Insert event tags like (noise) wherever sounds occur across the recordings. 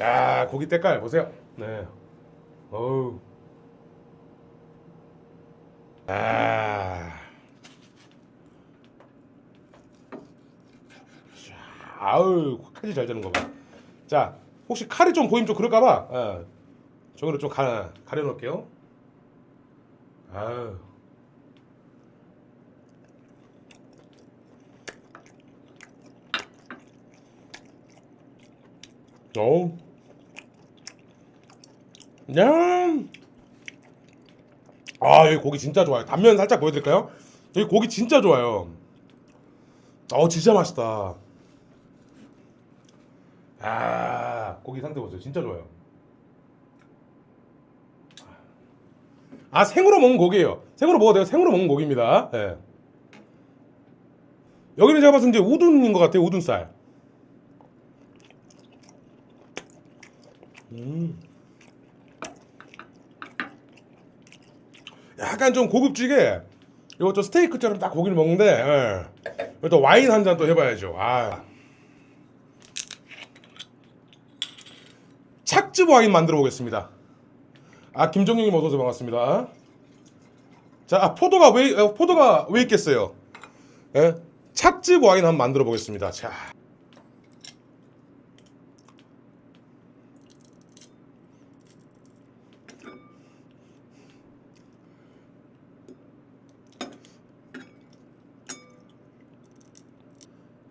야 고기 때깔 보세요. 네. 어우. 아. 아우 칼이 잘 되는 거 봐. 자 혹시 칼이 좀 보이면 좀 그럴까봐 어, 저기로 좀 가, 가려놓을게요. 아우. 어우. 야. 아, 여기 고기 진짜 좋아요. 단면 살짝 보여드릴까요? 여기 고기 진짜 좋아요. 어, 진짜 맛있다. 아, 고기 상태 보세요. 진짜 좋아요. 아, 생으로 먹은 고기예요. 생으로 먹어도 돼요. 생으로 먹은 고기입니다. 예. 여기는 제가 봤을 때 이제 우둔인 것 같아요. 우둔살. 약간 좀 고급지게 이거 좀 스테이크처럼 딱 고기를 먹는데 예. 또 와인 한 잔 또 해봐야죠. 아. 착즙 와인 만들어 보겠습니다. 아 김정영님 어서 오세요 반갑습니다. 자 아, 포도가 왜 어, 포도가 왜 있겠어요? 예? 착즙 와인 한번 만들어 보겠습니다. 자.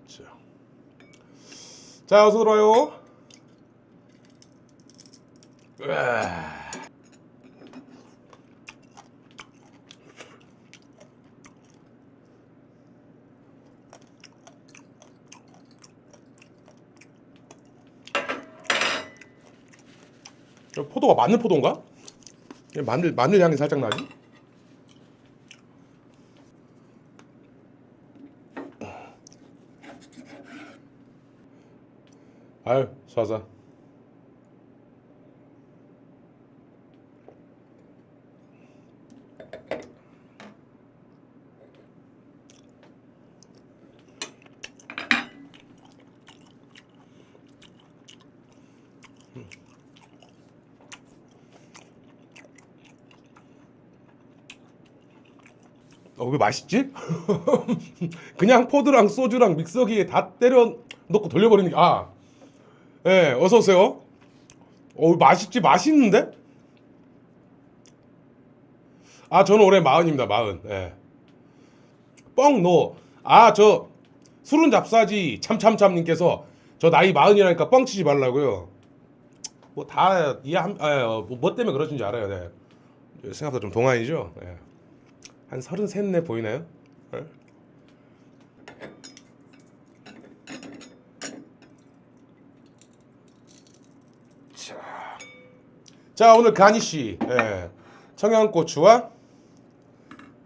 자, 자 어서 들어와요. 포도가 마늘 포도인가? 얘 마늘 마늘 향이 살짝 나지? 아유 쏴서 어, 왜 맛있지? (laughs) 그냥 포도랑 소주랑 믹서기에 다 때려 넣고 돌려버리는 게, 아, 예, 어서 오세요. 어, 맛있지, 맛있는데? 아, 저는 올해 마흔입니다, 마흔. 예. 뻥 no. 아, 저 술은 잡사지 참참참님께서 저 나이 마흔이라니까 뻥치지 말라고요. 뭐 다 이해함, 아, 어, 뭐, 뭐 때문에 그러신지 알아요. 네. 생각보다 좀 동안이죠. 예. 한 서른 셋네 보이나요? 예? 자, 자 오늘 가니 씨 예. 청양고추와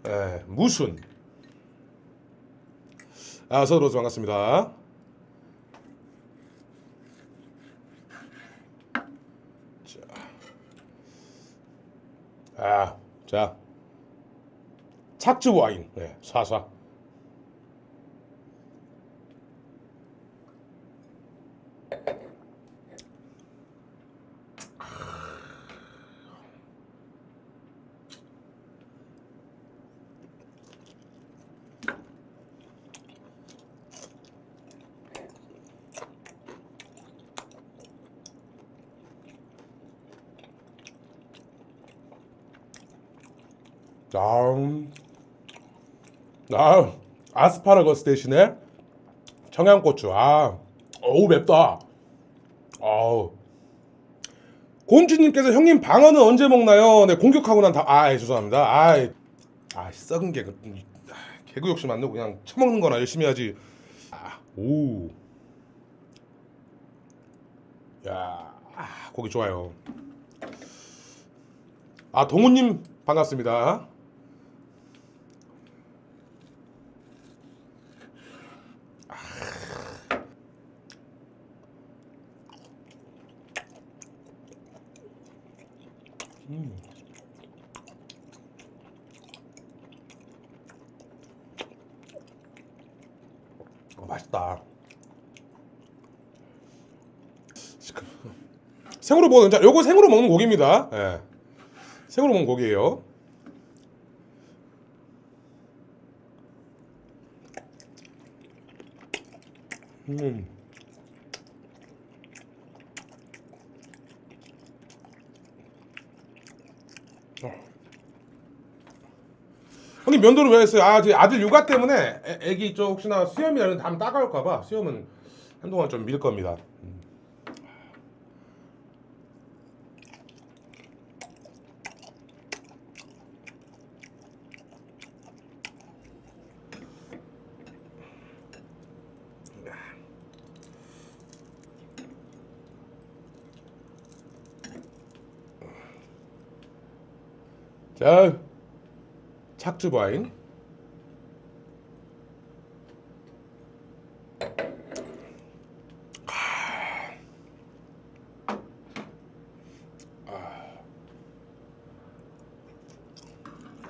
예, 무순. 아, 들어오세요. 반갑습니다. 자, 아, 자. 착즙 와인, 네, 사사. 아, 아, 아스파라거스 대신에 청양고추. 아, 어우 맵다. 아우. 곤주님께서 형님 방어는 언제 먹나요? 네 공격하고 난 다. 아, 죄송합니다. 아, 아 썩은 개. 아, 개그 욕심 안 내고 그냥 처먹는 거나 열심히 하지. 아, 오. 야, 아, 고기 좋아요. 아, 동훈님 반갑습니다. 어, 맛있다. 생으로 먹는 자, 요거 생으로 먹는 고기입니다. 예. 생으로 먹는 고기예요. 음. 형님 면도를 왜 했어요? 아, 제 아들 육아 때문에 애, 애기 쪽 혹시나 수염이라는 다음 따가울까봐 수염은 한동안 좀 밀 겁니다. 음. 자, 착주바인.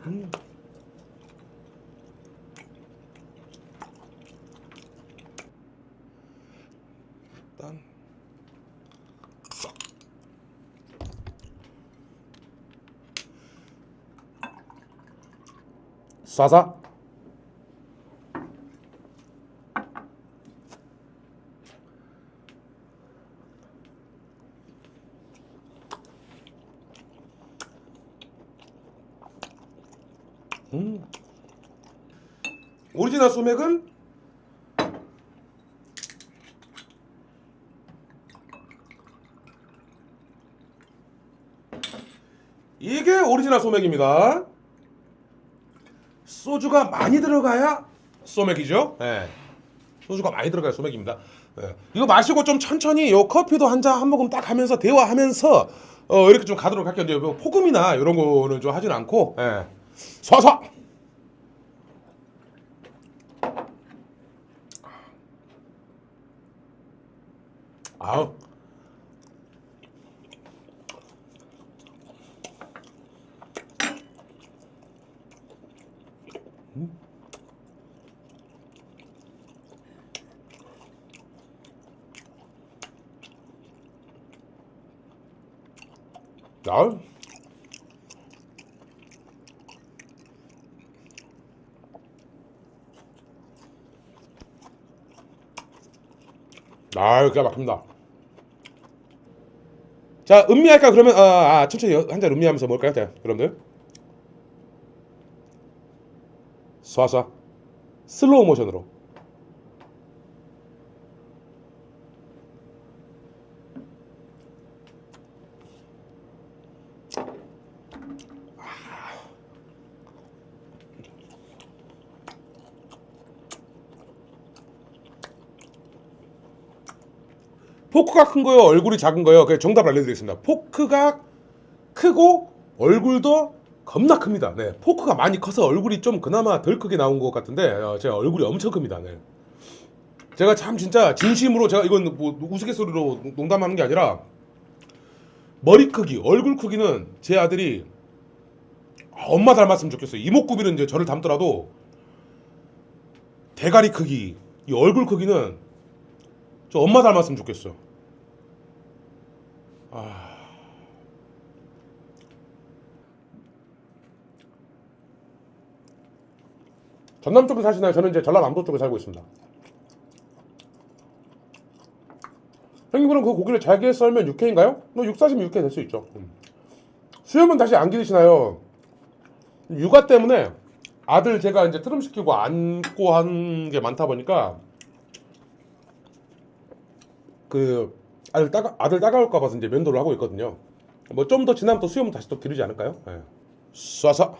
일 쏴서 음. 오리지널 소맥은 이게 오리지널 소맥입니다. 소주가 많이 들어가야 소맥이죠. 예. 소주가 많이 들어가야 소맥입니다. 예. 이거 마시고 좀 천천히 요 커피도 한 잔 한 모금 딱 하면서 대화하면서 어, 이렇게 좀 가도록 할게요. 이제 뭐 폭음이나 이런 거는 좀 하진 않고 예. 쏴쏴. 아우. 아우. 아, 기가 막힙니다. 자, 음미할까 그러면 아, 아 천천히 한 잔 음미하면서 먹을까요? 자, 여러분들. 쏴쏴. 슬로우 모션으로. 포크가 큰 거요, 얼굴이 작은 거요. 그 정답 알려드리겠습니다. 포크가 크고 얼굴도 겁나 큽니다. 네, 포크가 많이 커서 얼굴이 좀 그나마 덜 크게 나온 것 같은데 어, 제가 얼굴이 엄청 큽니다. 네. 제가 참 진짜 진심으로 제가 이건 뭐 우스갯소리로 농담하는 게 아니라 머리 크기, 얼굴 크기는 제 아들이 엄마 닮았으면 좋겠어요. 이목구비는 이제 저를 닮더라도 대가리 크기, 이 얼굴 크기는 저 엄마 닮았으면 좋겠어. 아. 전남 쪽에 사시나요? 저는 이제 전라남도 쪽에 살고 있습니다. 형님 그럼 그 고기를 잘게 썰면 육회인가요? 뭐 육사시면 육회 될 수 있죠. 음. 수염은 다시 안 기르시나요? 육아 때문에 아들 제가 이제 트름 시키고 안고 한 게 많다 보니까 그 아들 따가 아들 따가울까 봐서 이제 면도를 하고 있거든요. 뭐 좀 더 지나면 또 수염은 다시 또 기르지 않을까요? 예. 쏴서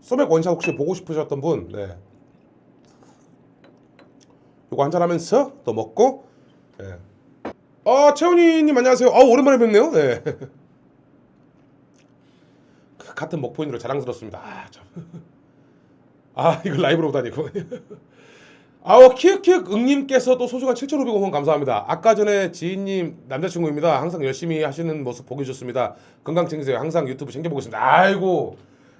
소맥 원샷 혹시 보고 싶으셨던 분, 네. 이거 한잔 하면서 또 먹고, 예. 아, 채훈이님 안녕하세요. 아, 오랜만에 뵙네요. 네. (laughs) 같은 목포인으로 자랑스럽습니다. 아, 참. (laughs) 아, 이거 라이브로 보다니고. (laughs) 아우 키읔키읔 응님께서도 소중한 7,500원 감사합니다. 아까 전에 지인님 남자친구입니다. 항상 열심히 하시는 모습 보기 좋습니다. 건강 챙기세요. 항상 유튜브 챙겨보고 있습니다. 아이고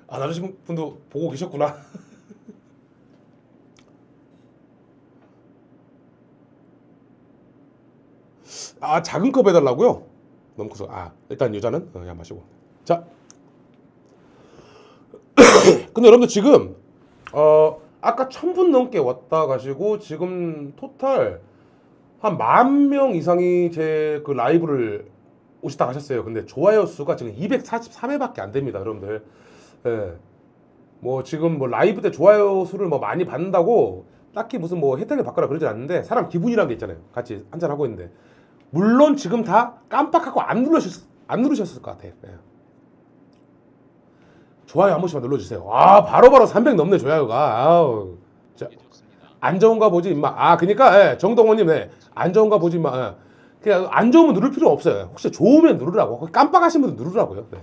아 남자친구분도 보고 계셨구나. (laughs) 아 작은 컵 해달라고요? 너무 커서 아 일단 여자는 어, 야 마시고 자 근데 여러분들 지금 어 아까 천분 넘게 왔다 가시고 지금 토탈 한 만 명 이상이 제 그 라이브를 오시다 가셨어요. 근데 좋아요 수가 지금 243회밖에 안 됩니다, 여러분들. 예. 뭐 지금 뭐 라이브 때 좋아요 수를 뭐 많이 받는다고 딱히 무슨 뭐 혜택을 받거나 그러진 않는데 사람 기분이란 게 있잖아요. 같이 한잔 하고 있는데 물론 지금 다 깜빡하고 안 누르셨 안 누르셨을 것 같아요. 예. 좋아요 한 번씩만 눌러주세요. 아 바로 바로 300 넘네 좋아요가. 아우. 자, 안 좋은가 보지 임마. 아 그러니까 예, 정동원님 네. 안 좋은가 보지 임마. 예. 그냥 안 좋으면 누를 필요 없어요. 혹시 좋으면 누르라고. 깜빡하신 분들 누르라고요. 네.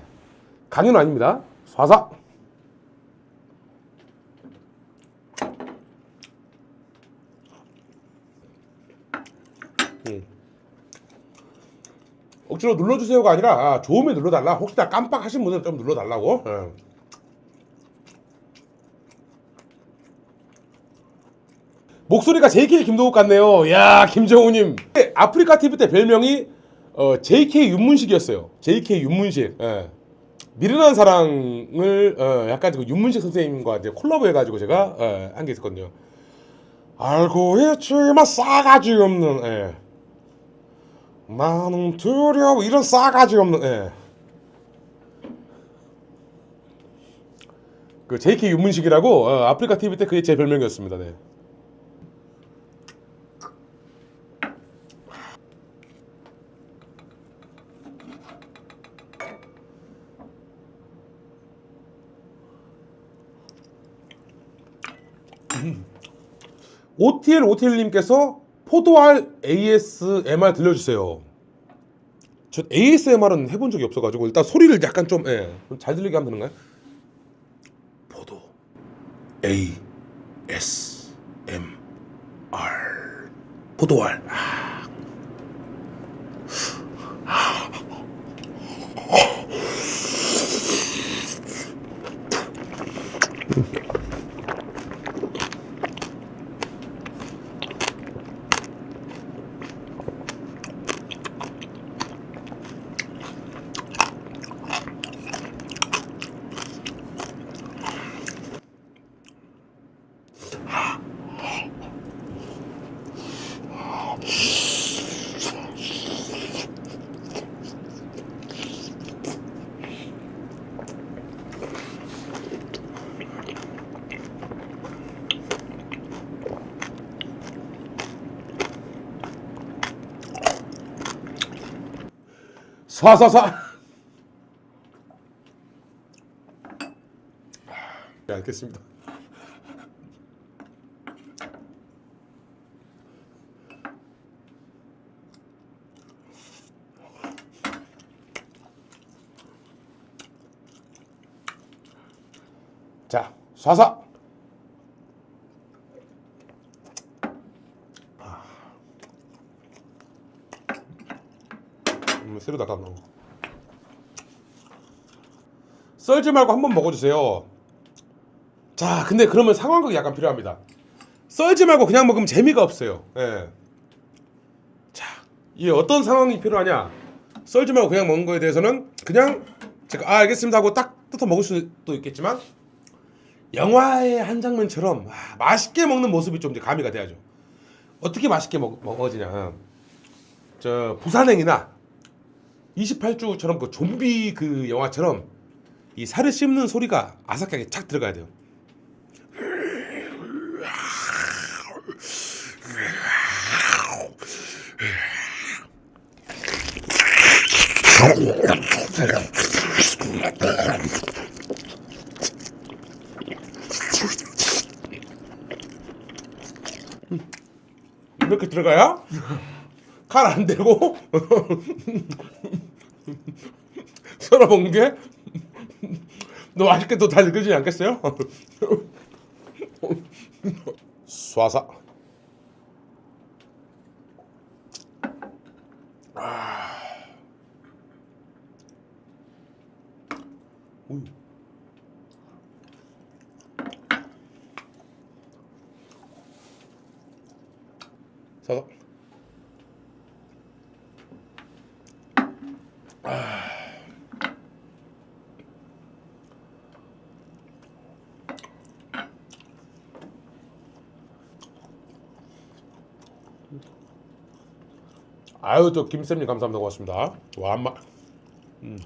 강요는 아닙니다. 쏴사. 음. 억지로 눌러주세요가 아니라 아, 좋으면 눌러달라. 혹시나 깜빡하신 분들 좀 눌러달라고. 예. 목소리가 JK 김도욱 같네요. 야 김정우님. 아프리카 TV 때 별명이 어, JK 윤문식이었어요. JK 윤문식. 예. 미련한 사랑을 어, 약간 그 윤문식 선생님과 이제 콜라보 해가지고 제가 어, 한게 있었거든요. 알고 있지만 싸가지 없는. 예. 나는 두려워 이런 싸가지 없는. 예. 그 JK 윤문식이라고 어, 아프리카 TV 때 그게 제 별명이었습니다. 네. OTL OTL님께서 포도알 ASMR 들려주세요. 저 ASMR은 해본 적이 없어가지고 일단 소리를 약간 좀 예, 좀잘 들리게 하면 되는가요? 포도 A S M R 포도알 아. 쏴쏴쏴 네 알겠습니다. 자쏴 새로 닦아 놓 썰지 말고 한번 먹어주세요. 자, 근데 그러면 상황극이 약간 필요합니다. 썰지 말고 그냥 먹으면 재미가 없어요. 예. 자, 이 어떤 상황이 필요하냐? 썰지 말고 그냥 먹는 거에 대해서는 그냥 제가 아 알겠습니다 하고 딱 뜯어 먹을 수도 있겠지만 영화의 한 장면처럼 아, 맛있게 먹는 모습이 좀 이제 가미가 돼야죠. 어떻게 맛있게 먹, 먹어지냐? 저 부산행이나 28주처럼 그 좀비 그 영화처럼 이 살을 씹는 소리가 아삭하게 착 들어가야 돼요. 이렇게 들어가야 칼안 대고 (laughs) 썰어 먹는 게너또다 느껴지지 않겠어요? (laughs) 쏴사 아유 저 김쌤님 감사합니다 고맙습니다 와 한마 음.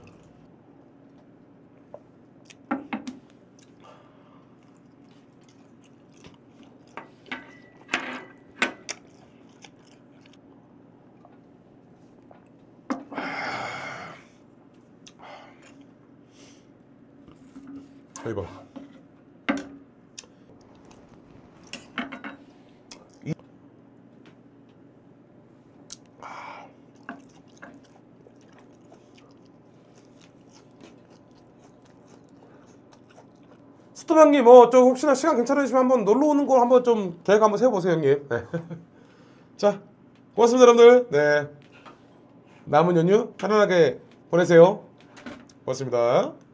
이봐 스톱 형님 뭐저 혹시나 시간 괜찮으시면 한번 놀러 오는 거 한번 좀 계획 한번 세워보세요 형님. 네. (laughs) 자 고맙습니다 여러분들. 네. 남은 연휴 편안하게 보내세요. 고맙습니다